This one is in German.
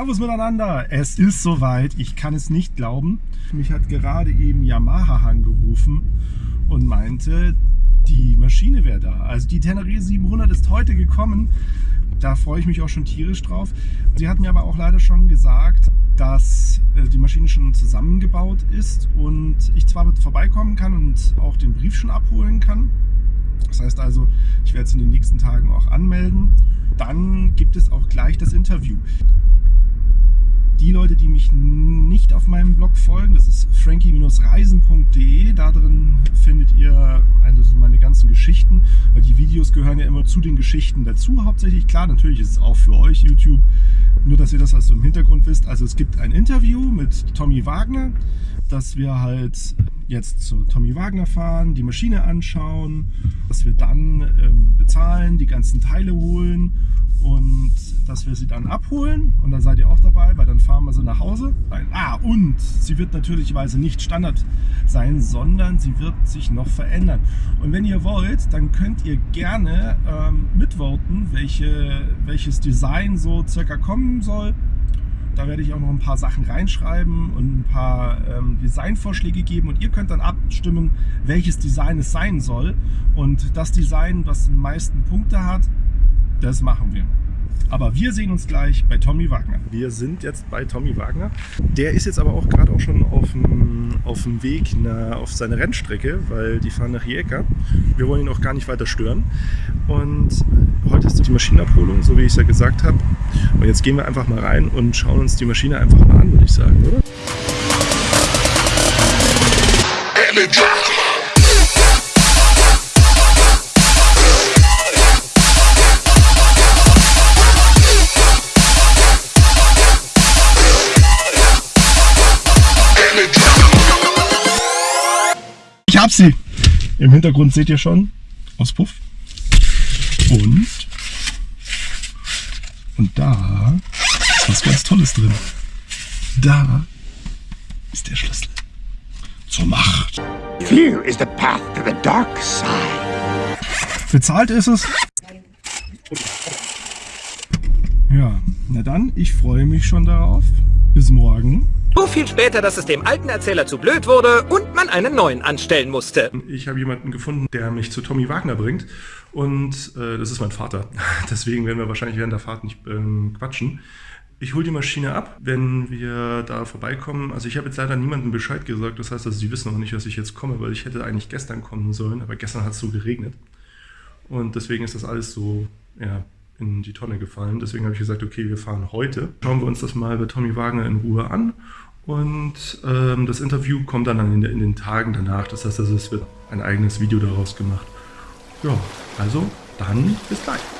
Servus miteinander. Es ist soweit. Ich kann es nicht glauben. Mich hat gerade eben Yamaha angerufen und meinte, die Maschine wäre da. Also die Tenere 700 ist heute gekommen. Da freue ich mich auch schon tierisch drauf. Sie hat mir aber auch leider schon gesagt, dass äh, die Maschine schon zusammengebaut ist und ich zwar vorbeikommen kann und auch den Brief schon abholen kann. Das heißt also, ich werde es in den nächsten Tagen auch anmelden. Dann gibt es auch gleich das Interview. Die Leute, die mich nicht auf meinem Blog folgen, das ist frankie-reisen.de. Da drin findet ihr also meine ganzen Geschichten, weil die Videos gehören ja immer zu den Geschichten dazu hauptsächlich. Klar, natürlich ist es auch für euch YouTube, nur dass ihr das also im Hintergrund wisst. Also es gibt ein Interview mit Tommy Wagner, dass wir halt jetzt zu Tommy Wagner fahren, die Maschine anschauen, dass wir dann ähm, bezahlen, die ganzen Teile holen und dass wir sie dann abholen und dann seid ihr auch dabei, weil dann fahren wir sie nach Hause. Ah, und sie wird natürlicherweise nicht Standard sein, sondern sie wird sich noch verändern. Und wenn ihr wollt, dann könnt ihr gerne ähm, mitvoten, welche, welches Design so circa kommen soll. Da werde ich auch noch ein paar Sachen reinschreiben und ein paar ähm, Designvorschläge geben und ihr könnt dann abstimmen, welches Design es sein soll. Und das Design, was die meisten Punkte hat, das machen wir. Aber wir sehen uns gleich bei Tommy Wagner. Wir sind jetzt bei Tommy Wagner. Der ist jetzt aber auch gerade auch schon auf dem, auf dem Weg na, auf seine Rennstrecke, weil die fahren nach Rijeka. Wir wollen ihn auch gar nicht weiter stören. Und heute ist die Maschinenabholung, so wie ich es ja gesagt habe. Und jetzt gehen wir einfach mal rein und schauen uns die Maschine einfach mal an, würde ich sagen, oder? Ich hab sie! Im Hintergrund seht ihr schon Auspuff. Und, und da ist was ganz Tolles drin. Da ist der Schlüssel zur Macht. Fear is the path to the dark side. Bezahlt ist es. Ja, na dann, ich freue mich schon darauf. Bis morgen. So viel später, dass es dem alten Erzähler zu blöd wurde und man einen neuen anstellen musste. Ich habe jemanden gefunden, der mich zu Tommy Wagner bringt. Und äh, das ist mein Vater. Deswegen werden wir wahrscheinlich während der Fahrt nicht ähm, quatschen. Ich hole die Maschine ab, wenn wir da vorbeikommen. Also ich habe jetzt leider niemandem Bescheid gesagt. Das heißt, also sie wissen auch nicht, dass ich jetzt komme, weil ich hätte eigentlich gestern kommen sollen. Aber gestern hat es so geregnet. Und deswegen ist das alles so ja, in die Tonne gefallen. Deswegen habe ich gesagt, okay, wir fahren heute. Schauen wir uns das mal bei Tommy Wagner in Ruhe an. Und ähm, das Interview kommt dann in, in, den Tagen danach. Das heißt, also, es wird ein eigenes Video daraus gemacht. Ja, also dann bis gleich.